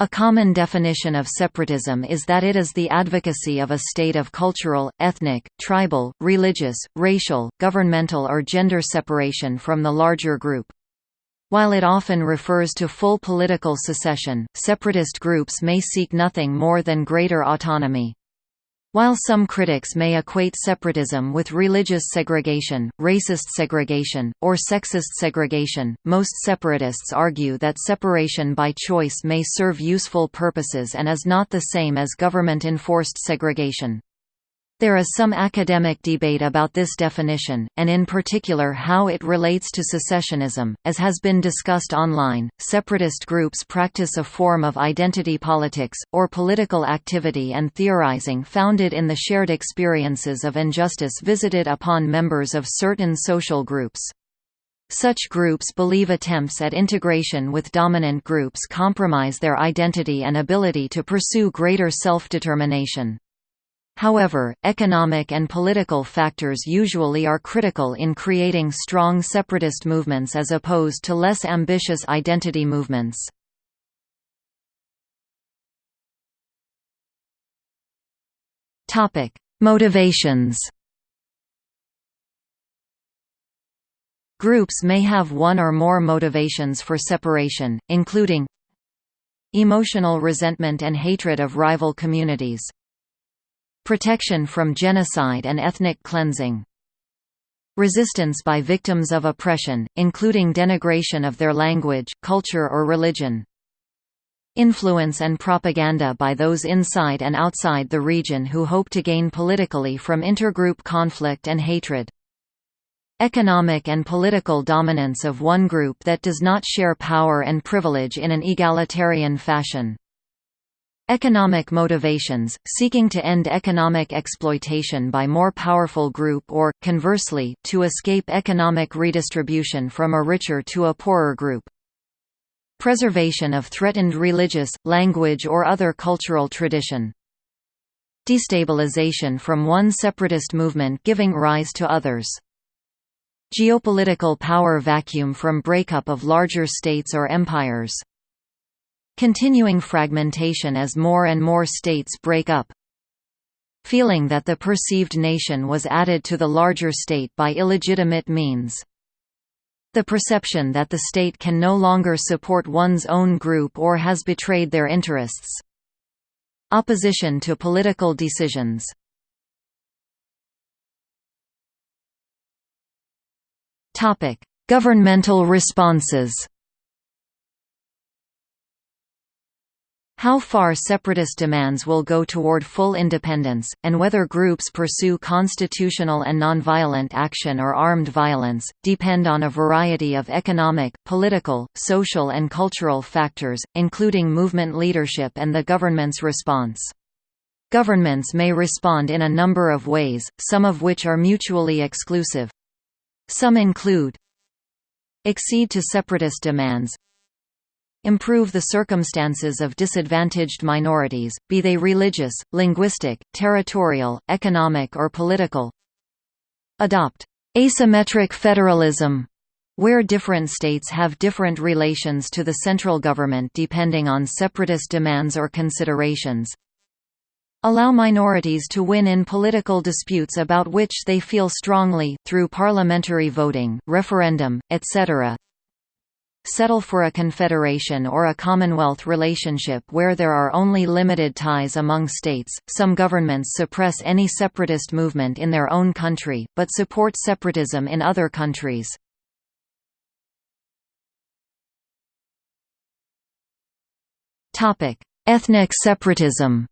A common definition of separatism is that it is the advocacy of a state of cultural, ethnic, tribal, religious, racial, governmental or gender separation from the larger group. While it often refers to full political secession, separatist groups may seek nothing more than greater autonomy. While some critics may equate separatism with religious segregation, racist segregation, or sexist segregation, most separatists argue that separation by choice may serve useful purposes and is not the same as government-enforced segregation. There is some academic debate about this definition, and in particular how it relates to secessionism. As has been discussed online, separatist groups practice a form of identity politics, or political activity and theorizing founded in the shared experiences of injustice visited upon members of certain social groups. Such groups believe attempts at integration with dominant groups compromise their identity and ability to pursue greater self-determination. However, economic and political factors usually are critical in creating strong separatist movements as opposed to less ambitious identity movements. Motivations Groups may have one or more motivations for separation, including emotional resentment and hatred of rival communities, Protection from genocide and ethnic cleansing. Resistance by victims of oppression, including denigration of their language, culture or religion. Influence and propaganda by those inside and outside the region who hope to gain politically from intergroup conflict and hatred. Economic and political dominance of one group that does not share power and privilege in an egalitarian fashion. Economic motivations, seeking to end economic exploitation by more powerful group or, conversely, to escape economic redistribution from a richer to a poorer group. Preservation of threatened religious, language or other cultural tradition. Destabilization from one separatist movement giving rise to others. Geopolitical power vacuum from breakup of larger states or empires. Continuing fragmentation as more and more states break up. Feeling that the perceived nation was added to the larger state by illegitimate means. The perception that the state can no longer support one's own group or has betrayed their interests. Opposition to political decisions. Governmental responses How far separatist demands will go toward full independence, and whether groups pursue constitutional and nonviolent action or armed violence, depend on a variety of economic, political, social and cultural factors, including movement leadership and the government's response. Governments may respond in a number of ways, some of which are mutually exclusive. Some include accede to separatist demands, improve the circumstances of disadvantaged minorities, be they religious, linguistic, territorial, economic or political. Adopt asymmetric federalism, where different states have different relations to the central government depending on separatist demands or considerations. Allow minorities to win in political disputes about which they feel strongly, through parliamentary voting, referendum, etc settle for a confederation or a commonwealth relationship where there are only limited ties among states. Some governments suppress any separatist movement in their own country, but support separatism in other countries. Ethnic separatism.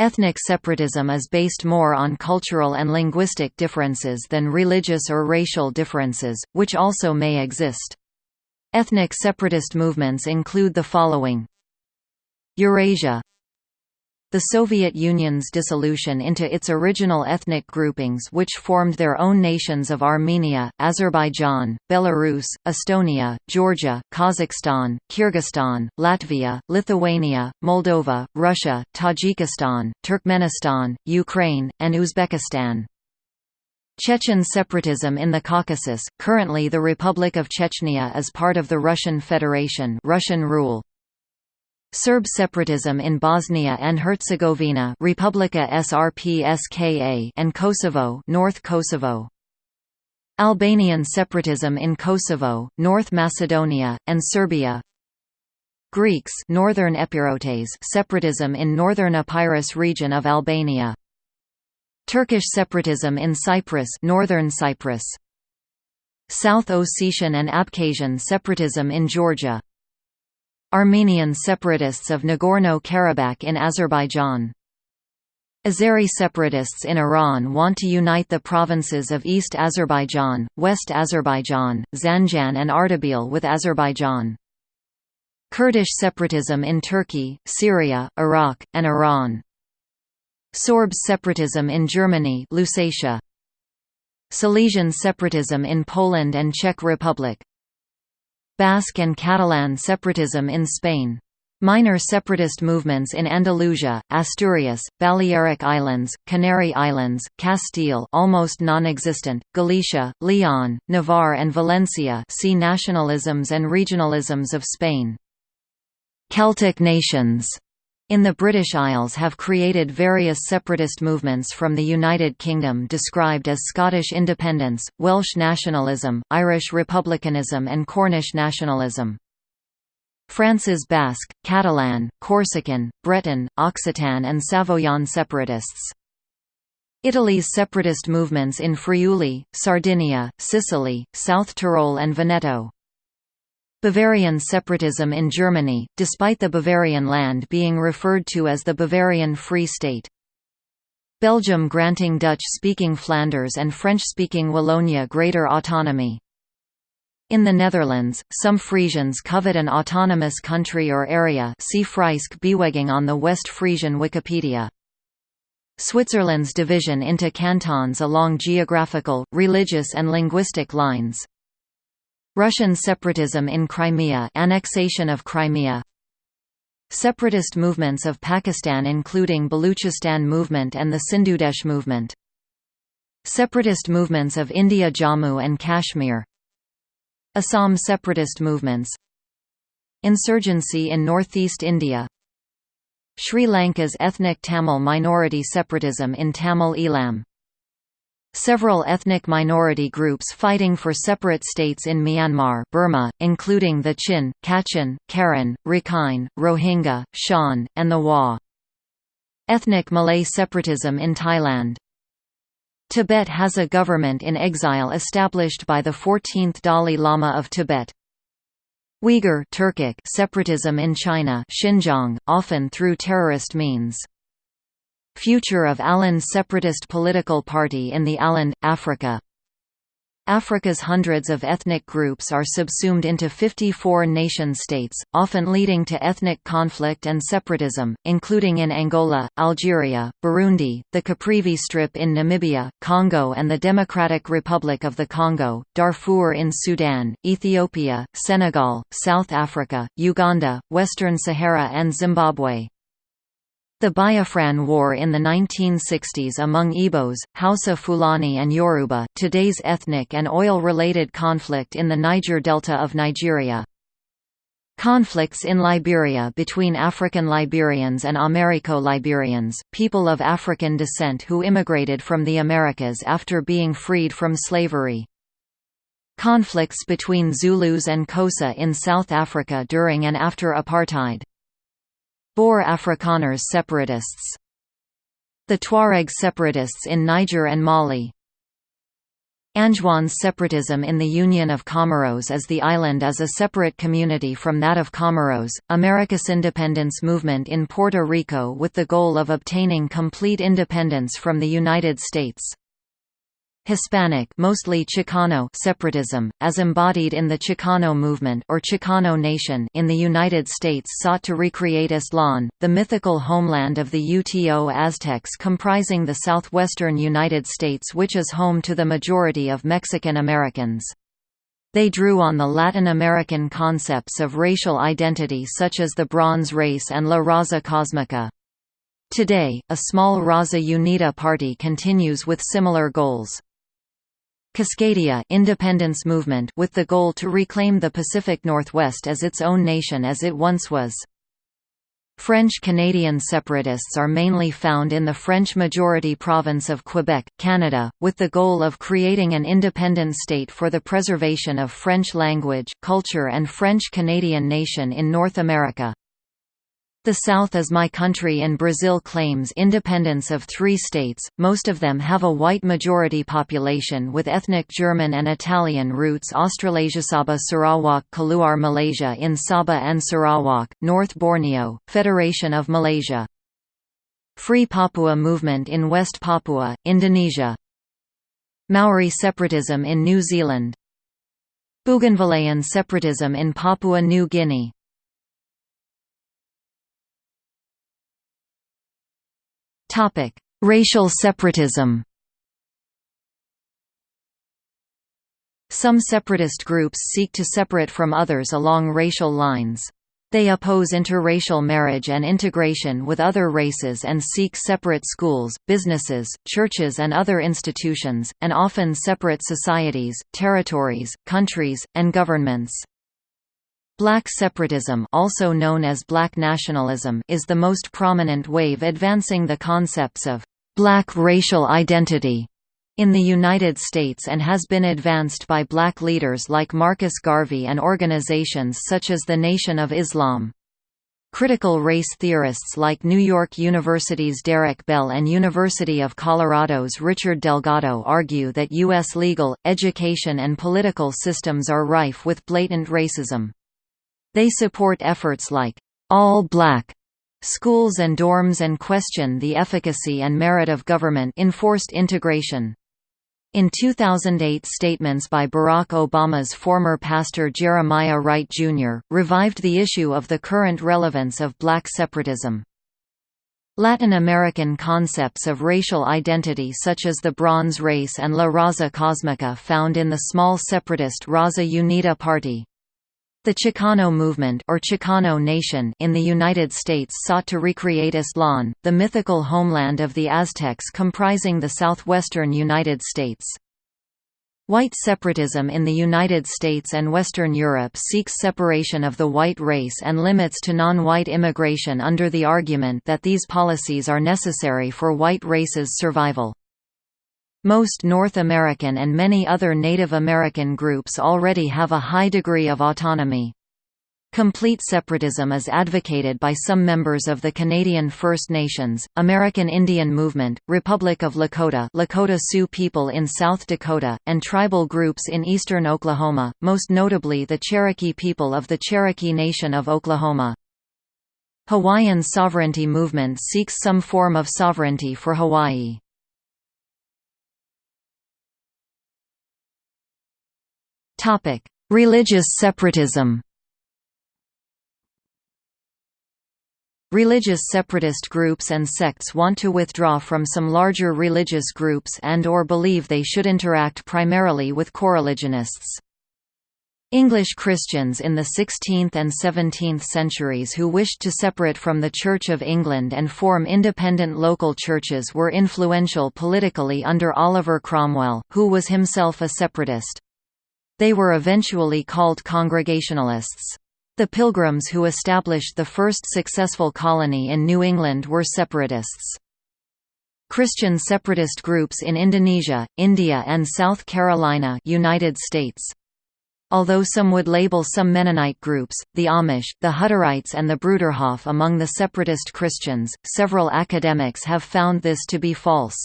Ethnic separatism is based more on cultural and linguistic differences than religious or racial differences, which also may exist. Ethnic separatist movements include the following Eurasia the Soviet Union's dissolution into its original ethnic groupings which formed their own nations of Armenia, Azerbaijan, Belarus, Estonia, Georgia, Kazakhstan, Kyrgyzstan, Latvia, Lithuania, Moldova, Russia, Tajikistan, Turkmenistan, Ukraine, and Uzbekistan. Chechen separatism in the Caucasus, currently the Republic of Chechnya is part of the Russian Federation Russian rule. Serb separatism in Bosnia and Herzegovina Republika Srpska and Kosovo North Kosovo. Albanian separatism in Kosovo, North Macedonia, and Serbia. Greeks Northern Epirotes separatism in northern Epirus region of Albania. Turkish separatism in Cyprus Northern Cyprus. South Ossetian and Abkhazian separatism in Georgia Armenian separatists of Nagorno-Karabakh in Azerbaijan Azeri separatists in Iran want to unite the provinces of East Azerbaijan, West Azerbaijan, Zanjan and Ardabil with Azerbaijan. Kurdish separatism in Turkey, Syria, Iraq, and Iran. Sorbs separatism in Germany Lusatia. Silesian separatism in Poland and Czech Republic. Basque and Catalan separatism in Spain. Minor separatist movements in Andalusia, Asturias, Balearic Islands, Canary Islands, Castile almost non-existent, Galicia, Leon, Navarre and Valencia see nationalisms and regionalisms of Spain. Celtic nations in the British Isles have created various separatist movements from the United Kingdom described as Scottish independence, Welsh nationalism, Irish republicanism and Cornish nationalism. France's Basque, Catalan, Corsican, Breton, Occitan and Savoyan separatists. Italy's separatist movements in Friuli, Sardinia, Sicily, South Tyrol and Veneto. Bavarian separatism in Germany, despite the Bavarian land being referred to as the Bavarian Free State. Belgium granting Dutch-speaking Flanders and French-speaking Wallonia greater autonomy. In the Netherlands, some Frisians covet an autonomous country or area see Frysk Bewegging on the West Frisian Wikipedia. Switzerland's division into cantons along geographical, religious and linguistic lines. Russian separatism in Crimea annexation of Crimea. Separatist movements of Pakistan including Baluchistan movement and the Sindhudesh movement. Separatist movements of India Jammu and Kashmir. Assam separatist movements. Insurgency in northeast India. Sri Lanka's ethnic Tamil minority separatism in Tamil Eelam Several ethnic minority groups fighting for separate states in Myanmar Burma, including the Chin, Kachin, Karen, Rakhine, Rohingya, Shan, and the Wa. Ethnic Malay separatism in Thailand Tibet has a government in exile established by the 14th Dalai Lama of Tibet. Uyghur Turkic separatism in China Xinjiang, often through terrorist means. Future of Aland separatist political party in the Aland, Africa Africa's hundreds of ethnic groups are subsumed into 54 nation-states, often leading to ethnic conflict and separatism, including in Angola, Algeria, Burundi, the Caprivi Strip in Namibia, Congo and the Democratic Republic of the Congo, Darfur in Sudan, Ethiopia, Senegal, South Africa, Uganda, Western Sahara and Zimbabwe. The Biafran War in the 1960s among Igbos, Hausa Fulani and Yoruba, today's ethnic and oil-related conflict in the Niger Delta of Nigeria. Conflicts in Liberia between African Liberians and Americo-Liberians, people of African descent who immigrated from the Americas after being freed from slavery. Conflicts between Zulus and Xhosa in South Africa during and after apartheid. Boer Afrikaners separatists The Tuareg separatists in Niger and Mali Anjouans separatism in the Union of Comoros as the island is a separate community from that of Comoros, Americas independence movement in Puerto Rico with the goal of obtaining complete independence from the United States. Hispanic mostly Chicano separatism, as embodied in the Chicano movement or Chicano Nation in the United States sought to recreate Aztlán, the mythical homeland of the Uto Aztecs comprising the southwestern United States which is home to the majority of Mexican Americans. They drew on the Latin American concepts of racial identity such as the Bronze Race and La Raza Cosmica. Today, a small Raza Unida party continues with similar goals. Cascadia independence movement with the goal to reclaim the Pacific Northwest as its own nation as it once was. French-Canadian separatists are mainly found in the French-majority province of Quebec, Canada, with the goal of creating an independent state for the preservation of French language, culture and French-Canadian nation in North America. The South is My Country and Brazil claims independence of three states, most of them have a white majority population with ethnic German and Italian roots Australasia Sabah Sarawak Keluar Malaysia in Sabah and Sarawak, North Borneo, Federation of Malaysia. Free Papua movement in West Papua, Indonesia. Maori separatism in New Zealand. Bougainvillean separatism in Papua New Guinea Topic: Racial separatism. Some separatist groups seek to separate from others along racial lines. They oppose interracial marriage and integration with other races and seek separate schools, businesses, churches and other institutions, and often separate societies, territories, countries, and governments. Black separatism also known as black nationalism is the most prominent wave advancing the concepts of «black racial identity» in the United States and has been advanced by black leaders like Marcus Garvey and organizations such as the Nation of Islam. Critical race theorists like New York University's Derek Bell and University of Colorado's Richard Delgado argue that U.S. legal, education and political systems are rife with blatant racism. They support efforts like all black schools and dorms and question the efficacy and merit of government-enforced integration. In 2008 statements by Barack Obama's former pastor Jeremiah Wright Jr., revived the issue of the current relevance of black separatism. Latin American concepts of racial identity such as the Bronze Race and La Raza Cosmica found in the small separatist Raza Unida Party. The Chicano movement or Chicano nation in the United States sought to recreate Aztlán, the mythical homeland of the Aztecs comprising the southwestern United States. White separatism in the United States and Western Europe seeks separation of the white race and limits to non-white immigration under the argument that these policies are necessary for white race's survival. Most North American and many other Native American groups already have a high degree of autonomy. Complete separatism is advocated by some members of the Canadian First Nations, American Indian Movement, Republic of Lakota Lakota Sioux people in South Dakota, and tribal groups in eastern Oklahoma, most notably the Cherokee people of the Cherokee Nation of Oklahoma. Hawaiian sovereignty movement seeks some form of sovereignty for Hawaii. Topic: Religious separatism. Religious separatist groups and sects want to withdraw from some larger religious groups and or believe they should interact primarily with coreligionists. English Christians in the 16th and 17th centuries who wished to separate from the Church of England and form independent local churches were influential politically under Oliver Cromwell, who was himself a separatist. They were eventually called Congregationalists. The Pilgrims who established the first successful colony in New England were separatists. Christian separatist groups in Indonesia, India and South Carolina United States. Although some would label some Mennonite groups, the Amish, the Hutterites and the Bruderhof among the separatist Christians, several academics have found this to be false.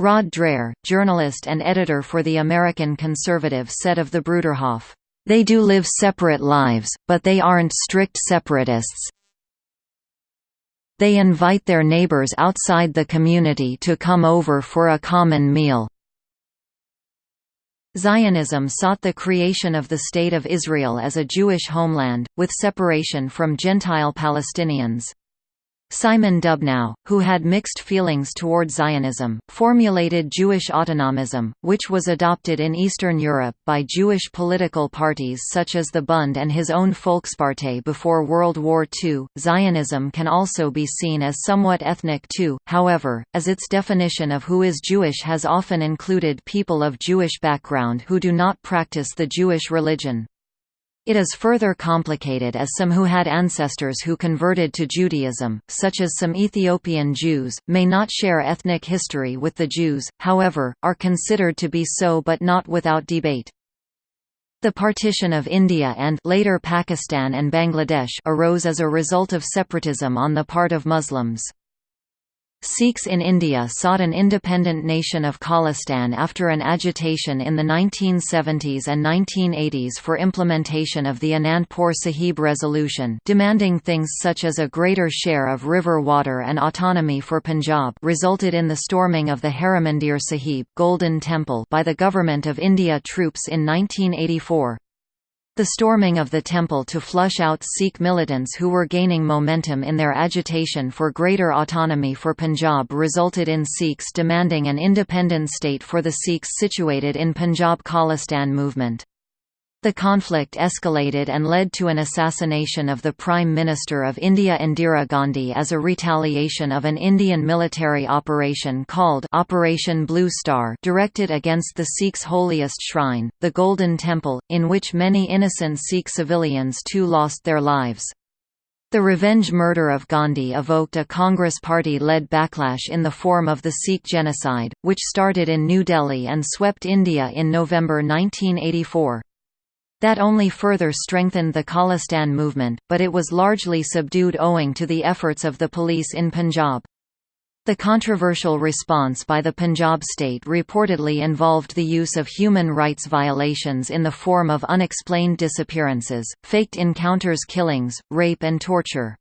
Rod Dreher, journalist and editor for The American Conservative said of the Bruderhof, "...they do live separate lives, but they aren't strict separatists. They invite their neighbors outside the community to come over for a common meal." Zionism sought the creation of the State of Israel as a Jewish homeland, with separation from Gentile Palestinians. Simon Dubnow, who had mixed feelings toward Zionism, formulated Jewish autonomism, which was adopted in Eastern Europe by Jewish political parties such as the Bund and his own Volkspartei before World War II. Zionism can also be seen as somewhat ethnic too, however, as its definition of who is Jewish has often included people of Jewish background who do not practice the Jewish religion. It is further complicated as some who had ancestors who converted to Judaism, such as some Ethiopian Jews, may not share ethnic history with the Jews, however, are considered to be so but not without debate. The partition of India and later Pakistan and Bangladesh arose as a result of separatism on the part of Muslims. Sikhs in India sought an independent nation of Khalistan after an agitation in the 1970s and 1980s for implementation of the Anandpur Sahib resolution demanding things such as a greater share of river water and autonomy for Punjab resulted in the storming of the Harimandir Sahib Golden Temple by the Government of India troops in 1984. The storming of the temple to flush out Sikh militants who were gaining momentum in their agitation for greater autonomy for Punjab resulted in Sikhs demanding an independent state for the Sikhs situated in Punjab Khalistan movement. The conflict escalated and led to an assassination of the Prime Minister of India Indira Gandhi as a retaliation of an Indian military operation called Operation Blue Star directed against the Sikhs' holiest shrine, the Golden Temple, in which many innocent Sikh civilians too lost their lives. The revenge murder of Gandhi evoked a Congress party-led backlash in the form of the Sikh genocide, which started in New Delhi and swept India in November 1984. That only further strengthened the Khalistan movement, but it was largely subdued owing to the efforts of the police in Punjab. The controversial response by the Punjab state reportedly involved the use of human rights violations in the form of unexplained disappearances, faked encounters killings, rape and torture.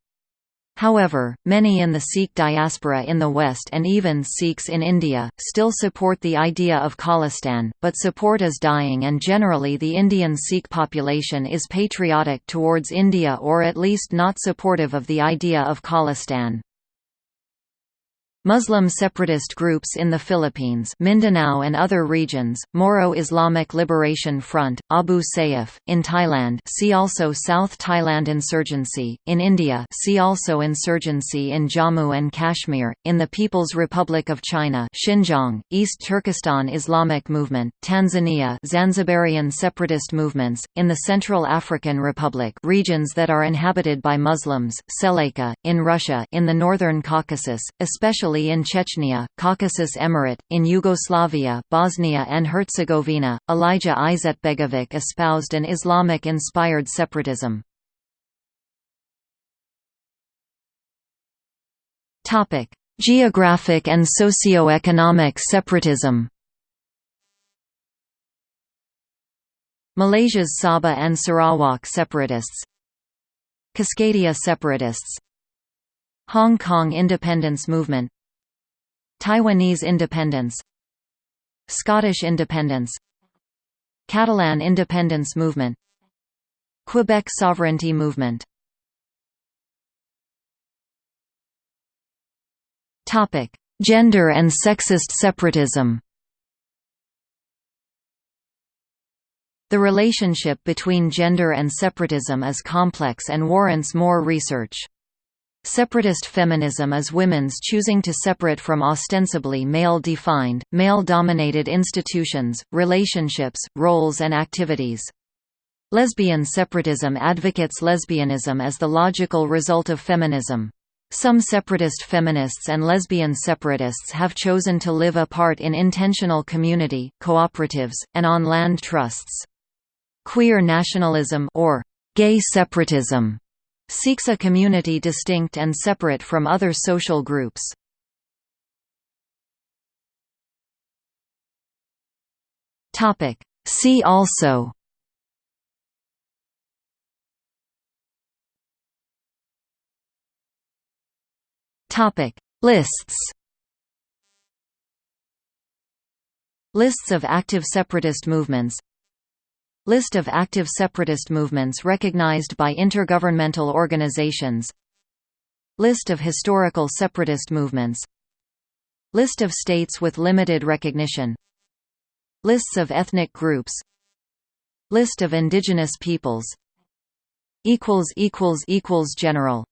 However, many in the Sikh diaspora in the West and even Sikhs in India, still support the idea of Khalistan, but support is dying and generally the Indian Sikh population is patriotic towards India or at least not supportive of the idea of Khalistan. Muslim separatist groups in the Philippines Mindanao and other regions, Moro Islamic Liberation Front, Abu Sayyaf, in Thailand see also South Thailand Insurgency, in India see also Insurgency in Jammu and Kashmir, in the People's Republic of China Xinjiang, East Turkestan Islamic Movement, Tanzania Zanzibarian separatist movements, in the Central African Republic regions that are inhabited by Muslims Seleka, in Russia in the Northern Caucasus, especially especially in Chechnya, Caucasus Emirate, in Yugoslavia Bosnia and Herzegovina, Alija Izetbegovic espoused an Islamic-inspired separatism. Topic: Geographic and socio-economic separatism. Malaysia's Sabah and Sarawak separatists. Cascadia separatists. Hong Kong independence movement Taiwanese independence Scottish independence Catalan independence movement Quebec sovereignty movement Topic: Gender and sexist separatism. The relationship between gender and separatism is complex and warrants more research. Separatist feminism is women's choosing to separate from ostensibly male-defined, male-dominated institutions, relationships, roles and activities. Lesbian separatism advocates lesbianism as the logical result of feminism. Some separatist feminists and lesbian separatists have chosen to live apart in intentional community, cooperatives, and on land trusts. Queer nationalism or gay separatism seeks a community distinct and separate from other social groups. See also Topic Lists Lists of active separatist movements List of active separatist movements recognized by intergovernmental organizations. List of historical separatist movements. List of states with limited recognition. Lists of ethnic groups. List of indigenous peoples. General